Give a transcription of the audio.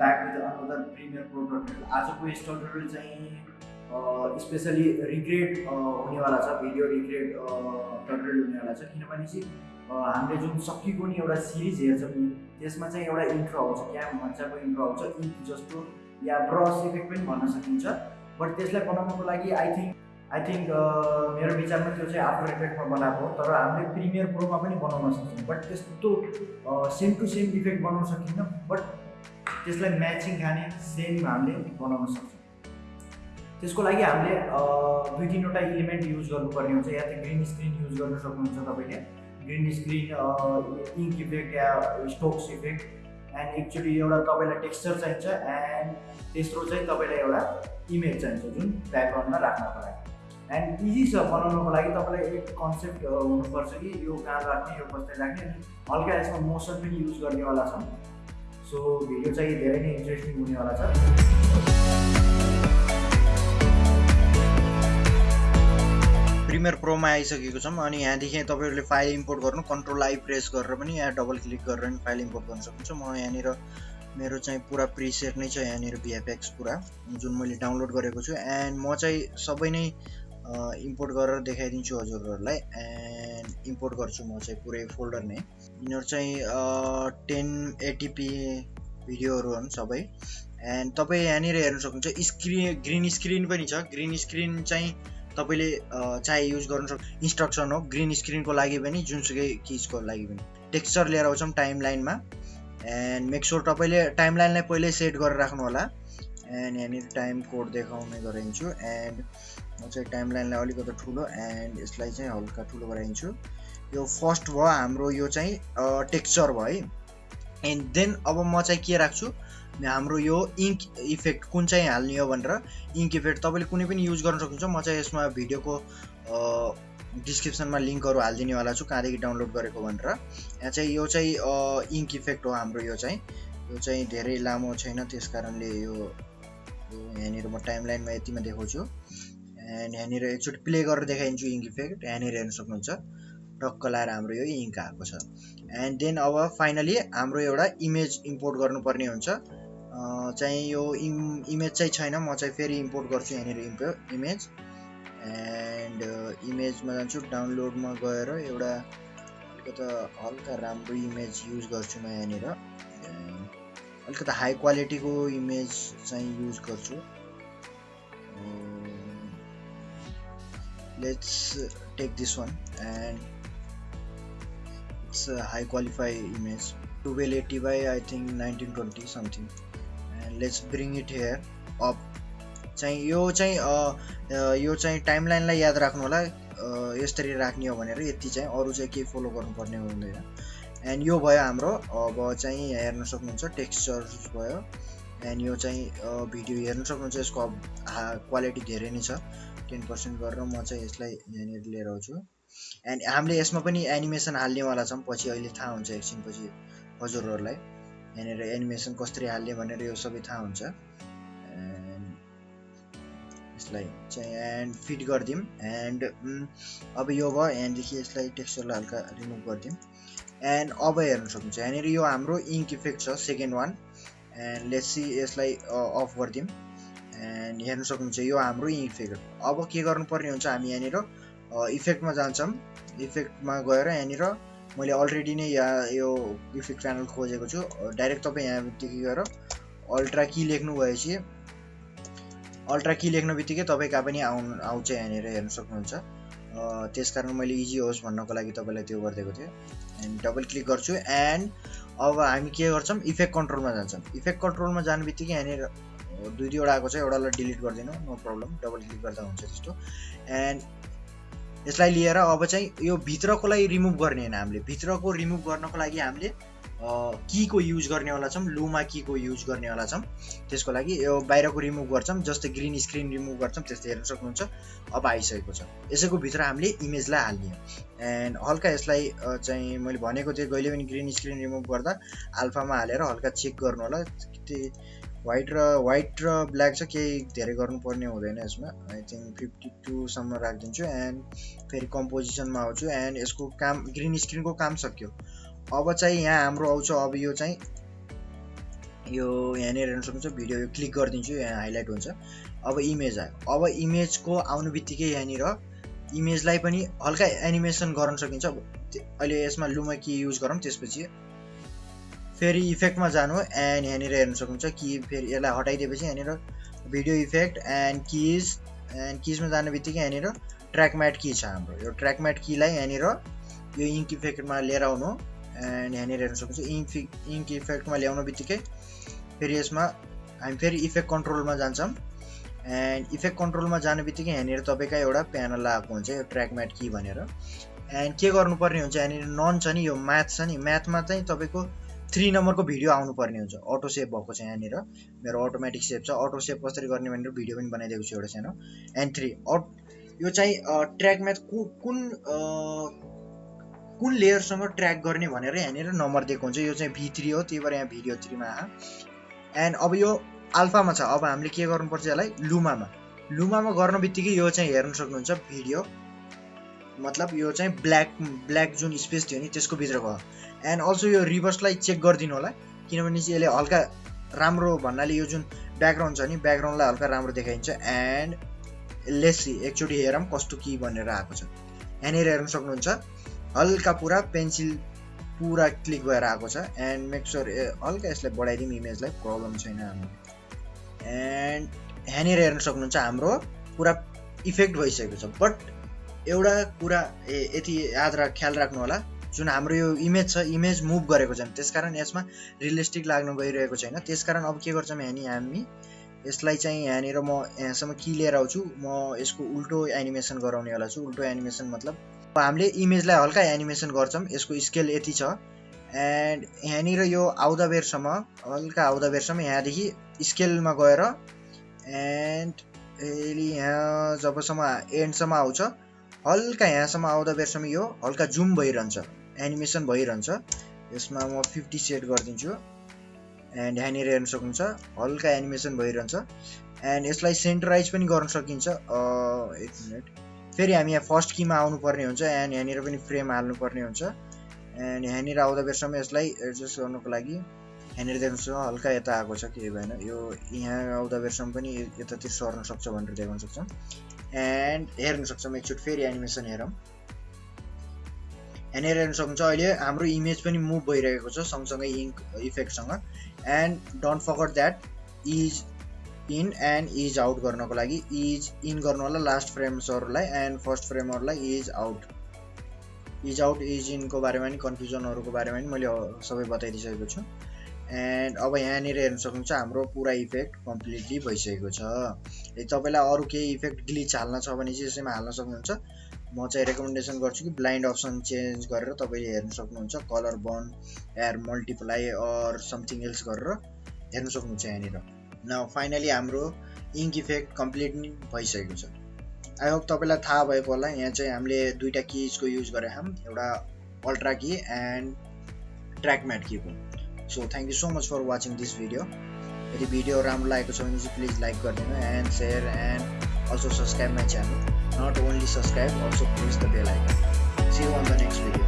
Back with another Premiere Pro आजको यस चाहिँ स्पेसली रिग्रेट हुनेवाला छ भिडियो रिग्रेट ट्युटोरियल हुनेवाला छ। किनभने चाहिँ हामीले जुन सकिएको नि एउटा सिरिज हेर्छौँ नि त्यसमा चाहिँ एउटा इन्ट्रो आउँछ। क्याम भन्छाको इन्ट्रो आउँछ। इन्क जस्तो या ब्रस इफेक्ट पनि भन्न सकिन्छ। बट त्यसलाई बनाउनको लागि आई थिङ्क आई थिङ्क मेरो विचारमा त्यो चाहिँ आफ्टर इफेक्टमा बनाएको हो। तर हामीले प्रिमियर प्रोमा पनि बनाउन सक्छौँ। बट त्यस्तो सेम टु सेम इफेक्ट बनाउन सकिन्न। बट त्यसलाई म्याचिङ खाने सेम हामीले बनाउन सक्छौँ। त्यसको लागि हामीले दुई तिनवटा इलिमेन्ट युज गर्नुपर्ने हुन्छ या त ग्रिन स्क्रिन युज गर्न सक्नुहुन्छ तपाईँले। ग्रिन स्क्रिन इङ्क इफेक्ट या स्टोक्स इफेक्ट एन्ड एक्चुली एउटा तपाईँलाई टेक्स्चर चाहिन्छ एन्ड तेस्रो चाहिँ तपाईँलाई एउटा इमेज चाहिन्छ जुन ब्याकग्राउन्डमा राख्नको लागि। एन्ड इजी छ बनाउनको लागि तपाईँलाई एक कन्सेप्ट हुनुपर्छ कि यो कहाँ राख्ने यो कसरी राख्ने अनि हल्का यसमा मोसन पनि युज गर्नेवाला छ सो भिडियो चाहिँ धेरै नै इन्ट्रेस्टिङ हुनेवाला छ। प्रिमियर प्रोमा आइसकेको छौँ अनि यहाँदेखि तपाईँहरूले फाइल इम्पोर्ट गर्नु कन्ट्रोल आई प्रेस गरेर पनि यहाँ डबल क्लिक गरेर पनि फाइल इम्पोर्ट गर्न सक्नुहुन्छ। म यहाँनिर मेरो चाहिँ पुरा प्रिसेट नै छ यहाँनिर भिएफएक्स पुरा जुन मैले डाउनलोड गरेको छु। एन्ड म चाहिँ सबै नै इम्पोर्ट गरेर देखाइदिन्छु हजुरहरूलाई एन्ड इम्पोर्ट गर्छु म चाहिँ पुरै फोल्डर नै। यिनीहरू चाहिँ टेन एटिपी भिडियोहरू हुन् सबै। एन्ड तपाईँ यहाँनिर हेर्न सक्नुहुन्छ स्क्रिन ग्रिन स्क्रिन पनि छ। ग्रिन स्क्रिन चाहिँ तपाईँले चाहे युज गर्नु सक् इन्स्ट्रक्सन हो ग्रिन स्क्रिनको लागि पनि जुनसुकै चिजको लागि पनि। टेक्स्चर लिएर आउँछौँ टाइम लाइनमा एन्ड मेक स्योर तपाईँले टाइम लाइनलाई पहिल्यै सेट गरेर राख्नु होला एन्ड यहाँनिर टाइम कोड देखाउने गराइन्छु एन्ड म चाहिँ टाइम लाइनलाई अलिकति ठुलो एन्ड यसलाई चाहिँ हल्का ठुलो गराइन्छु यो फर्स्ट भयो हाम्रो यो चाहिँ टेक्स्चर भयो है। एन्ड देन अब म चाहिँ के राख्छु? हाम्रो यो इङ्क इफेक्ट कुन चाहिँ हाल्ने हो भनेर। इङ्क इफेक्ट तपाईँले कुनै पनि युज गर्न सक्नुहुन्छ। म चाहिँ यसमा भिडियोको डिस्क्रिप्सनमा लिङ्कहरू हालिदिनेवाला छु कहाँदेखि डाउनलोड गरेको भनेर। यहाँ चाहिँ यो चाहिँ इङ्क इफेक्ट हो हाम्रो यो चाहिँ। यो चाहिँ धेरै लामो छैन त्यस कारणले यो यहाँनिर म टाइम लाइनमा यतिमा देखाउँछु। एन्ड यहाँनिर एकचोटि प्ले गरेर देखाइदिन्छु इङ्क इफेक्ट यहाँनिर हेर्न सक्नुहुन्छ। टक्क लाएर हाम्रो यो इङ्क आएको छ। एन्ड देन अब फाइनली हाम्रो एउटा इमेज इम्पोर्ट गर्नुपर्ने हुन्छ। चाहिँ यो इम इमेज चाहिँ छैन। म चाहिँ फेरि इम्पोर्ट गर्छु यहाँनिर इम्पो इमेज एन्ड इमेजमा जान्छु। डाउनलोडमा गएर एउटा अलिकति हल्का राम्रो इमेज युज गर्छु म यहाँनिर। अलिकति हाई क्वालिटीको इमेज चाहिँ युज गर्छु। Let's take this one and it's high qualify image 1280 by I think 1920 something. And let's bring it here. Up. चाहिँ यो चाहिँ यो चाहिँ टाइमलाइनलाई याद राख्नु होला यसरी राख्ने हो भनेर यति चाहिँ अरू चाहिँ केही फलो गर्नुपर्ने हुँदैन। एन्ड यो भयो हाम्रो अब चाहिँ हेर्न सक्नुहुन्छ टेक्स्चर भयो। एन्ड यो चाहिँ भिडियो हेर्न सक्नुहुन्छ यसको क्वालिटी धेरै नै छ। टेन पर्सेन्ट गरेर म चाहिँ यसलाई यहाँनिर लिएर आउँछु। एन्ड हामीले यसमा पनि एनिमेसन हाल्नेवाला छौँ पछि अहिले थाहा हुन्छ एकछिनपछि हजुरहरूलाई। यहाँनिर एनिमेसन कसरी हाल्ने भनेर यो सबै थाहा हुन्छ। यसलाई चाहिँ एन्ड फिट गरिदिउँ। एन्ड अब यो भयो यहाँदेखि यसलाई टेक्स्चरलाई हल्का रिमुभ गरिदिउँ। एन्ड अब हेर्न सक्नुहुन्छ यहाँनिर यो हाम्रो इङ्क इफेक्ट छ सेकेन्ड वान एन्ड लेट्सी यसलाई अफ गरिदिउँ। एन्ड हेर्न सक्नुहुन्छ यो हाम्रो इफेक्ट अब के गर्नुपर्ने हुन्छ हामी यहाँनिर इफेक्टमा जान्छौँ। इफेक्टमा गएर यहाँनिर मैले अलरेडी नै यहाँ यो इफेक्ट प्यानल खोजेको छु। डाइरेक्ट तपाईँ यहाँदेखि गएर अल्ट्रा कि लेख्नु भएपछि अल्ट्रा कि लेख्ने बित्तिकै तपाईँ कहाँ पनि आउनु आउँछ यहाँनिर हेर्न सक्नुहुन्छ। त्यस कारण मैले इजी होस् भन्नको लागि तपाईँलाई त्यो गरिदिएको थिएँ। एन्ड डबल क्लिक गर्छु। एन्ड अब हामी के गर्छौँ? इफेक्ट कन्ट्रोलमा जान्छौँ। इफेक्ट कन्ट्रोलमा जाने बित्तिकै यहाँनिर दुई दुईवटा आएको छ एउटालाई डिलिट गरिदिनु नो प्रब्लम डबल क्लिक गर्दा हुन्छ त्यस्तो। एन्ड यसलाई लिएर अब चाहिँ यो भित्रकोलाई रिमुभ गर्ने होइन हामीले। भित्रको रिमुभ गर्नको लागि हामीले कीको युज गर्नेवाला छौँ लुमा कीको युज गर्नेवाला छौँ। त्यसको लागि यो बाहिरको रिमुभ गर्छौँ जस्तै ग्रिन स्क्रिन रिमुभ गर्छौँ त्यस्तै हेर्न सक्नुहुन्छ। अब आइसकेको छ। यसैको भित्र हामीले इमेजलाई हाल्ने एन्ड हल्का यसलाई चाहिँ मैले भनेको थिएँ कहिले पनि ग्रिन स्क्रिन रिमुभ गर्दा अल्फामा हालेर हल्का चेक गर्नु होला। वाइट र वाइट र ब्ल्याक चाहिँ केही धेरै गर्नुपर्ने हुँदैन यसमा। आई थिङ्क फिफ्टी टूसम्म राखिदिन्छु एन्ड फेरि कम्पोजिसनमा आउँछु एन्ड यसको काम ग्रिन स्क्रिनको काम सक्यो। अब चाहिँ यहाँ हाम्रो आउँछ अब यो चाहिँ यो यहाँनिर हेर्न सक्नुहुन्छ भिडियो क्लिक गरिदिन्छु यहाँ हाइलाइट हुन्छ। अब इमेज आयो। अब इमेजको आउनु बित्तिकै यहाँनिर इमेजलाई पनि हल्का एनिमेसन गर्न सकिन्छ। अब अहिले यसमा लुमा कि युज गरौँ त्यसपछि फेरि इफेक्टमा जानु एन्ड यहाँनिर हेर्न सक्नुहुन्छ कि फेरि यसलाई हटाइदिएपछि यहाँनिर video effect and keys and किजमा जाने बित्तिकै यहाँनिर ट्र्याकम्याट की छ हाम्रो। यो ट्र्याकम्याट कीलाई यहाँनिर यो इङ्क इफेक्टमा लिएर आउनु एन्ड यहाँनिर हेर्न सक्नुहुन्छ इङ्क इङ्क इफेक्टमा ल्याउनु बित्तिकै फेरि यसमा हामी फेरि इफेक्ट कन्ट्रोलमा जान्छौँ एन्ड इफेक्ट कन्ट्रोलमा जाने बित्तिकै यहाँनिर तपाईँको एउटा प्यानल आएको हुन्छ यो ट्र्याकम्याट की भनेर। एन्ड के गर्नुपर्ने हुन्छ यहाँनिर नन छ नि यो म्याथ छ नि। म्याथमा चाहिँ तपाईँको थ्री नम्बरको भिडियो आउनुपर्ने हुन्छ। अटो सेभ भएको छ यहाँनिर। मेरो अटोमेटिक सेभ छ। अटो सेभ कसरी गर्ने भनेर भिडियो पनि बनाइदिएको छु एउटा सानो। एन्ड थ्री अट यो चाहिँ ट्र्याक म्याथ कुन कुन लेयरसँग ट्र्याक गर्ने भनेर यहाँनिर नम्बर दिएको हुन्छ। यो चाहिँ भी थ्री हो। त्यही भएर यहाँ भिडियो थ्रीमा एन्ड अब यो अल्फामा छ। अब हामीले के गर्नुपर्छ यसलाई? लुमामा लुमामा गर्न बित्तिकै यो चाहिँ हेर्न सक्नुहुन्छ। भिडियो मतलब यो चाहिँ ब्ल्याक ब्ल्याक जुन स्पेस थियो नि त्यसको भित्रको एन्ड अल्सो यो रिभर्सलाई चेक गरिदिनु होला किनभने चाहिँ यसले हल्का राम्रो भन्नाले यो जुन ब्याकग्राउन्ड छ नि ब्याकग्राउन्डलाई हल्का राम्रो देखाइन्छ एन्ड लेसी एकचोटि हेरौँ कस्तो कि भनेर आएको छ। यहाँनिर हेर्न सक्नुहुन्छ हल्का पुरा पेन्सिल पुरा क्लिक भएर आएको छ एन्ड मेक स्योर हल्का यसलाई बढाइदिउँ इमेजलाई प्रब्लम छैन हाम्रो। एन्ड यहाँनिर हेर्न सक्नुहुन्छ हाम्रो पुरा इफेक्ट भइसकेको छ। बट एउटा कुरा यति याद राख ख्याल राख्नु होला। जुन हाम्रो यो इमेज छ इमेज मुभ गरेको छैन त्यसकारण यसमा रियलिस्टिक लाग्नु गइरहेको छैन। त्यसकारण अब के गर्छौँ हामी हामी यसलाई चाहिँ यहाँनिर म यहाँसम्म कि लिएर आउँछु। म यसको उल्टो एनिमेसन गराउनेवाला छु। उल्टो एनिमेसन मतलब हामीले इमेजलाई हल्का एनिमेसन गर्छौँ। यसको स्केल यति छ। एन्ड यहाँनिर यो आउँदा बेरसम्म हल्का आउँदा बेरसम्म यहाँदेखि स्केलमा गएर एन्ड यहाँ जबसम्म एन्डसम्म आउँछ हल्का यहाँसम्म आउँदा बेरसम्म यो हल्का जुम भइरहन्छ एनिमेसन भइरहन्छ। यसमा म फिफ्टी सेट गरिदिन्छु। एन्ड यहाँनिर हेर्न सक्नुहुन्छ हल्का एनिमेसन भइरहन्छ। एन्ड यसलाई सेन्टराइज पनि गर्न सकिन्छ। एक मिनट फेरि हामी यहाँ फर्स्ट किमा आउनुपर्ने हुन्छ। एन्ड यहाँनिर पनि फ्रेम हाल्नुपर्ने हुन्छ। एन्ड यहाँनिर आउँदा बेरसम्म यसलाई एडजस्ट गर्नुको लागि यहाँनिर देख्नुहोस् हल्का यता आएको छ केही भएन। यो यहाँ आउँदा बेरसम्म पनि यतातिर सर्न सक्छ भनेर देखाउन सक्छौँ। एन्ड हेर्न सक्छौँ एकचोटि फेरि एनिमेसन हेरौँ। यहाँनिर हेर्न सक्नुहुन्छ अहिले हाम्रो इमेज पनि मुभ भइरहेको छ सँगसँगै ink इफेक्टसँग and don't forget that ease in and ease out गर्नको लागि। इज इन गर्नु होला लास्ट फ्रेम्सहरूलाई and first फ्रेमहरूलाई ease out ease out ease इनको बारेमा नि कन्फ्युजनहरूको बारेमा नि मैले सबै बताइदिइसकेको छु। एन्ड अब यहाँनिर हेर्न सक्नुहुन्छ हाम्रो पुरा इफेक्ट कम्प्लिटली भइसकेको छ। यदि तपाईँलाई अरू केही इफेक्ट ग्लिच हाल्न छ भने चाहिँ यसैमा हाल्न सक्नुहुन्छ। म चाहिँ रेकमेन्डेसन गर्छु कि ब्लाइन्ड अप्सन चेन्ज गरेर तपाईँले हेर्न सक्नुहुन्छ। Colour burn or multiply or something else गरेर हेर्न सक्नुहुन्छ यहाँनिर। न फाइनली हाम्रो इङ्क इफेक्ट कम्प्लिट भइसकेको छ। आई होप तपाईँलाई थाहा भएको होला। यहाँ चाहिँ हामीले दुईवटा किजको युज गरेका छौँ। एउटा ultra key and track matte कीको so thank you so much for watching this video यदि भिडियो राम्रो लागेको छ भने चाहिँ प्लिज लाइक गरिदिनु and share and also subscribe my channel not only subscribe also press the bell icon see you on the next video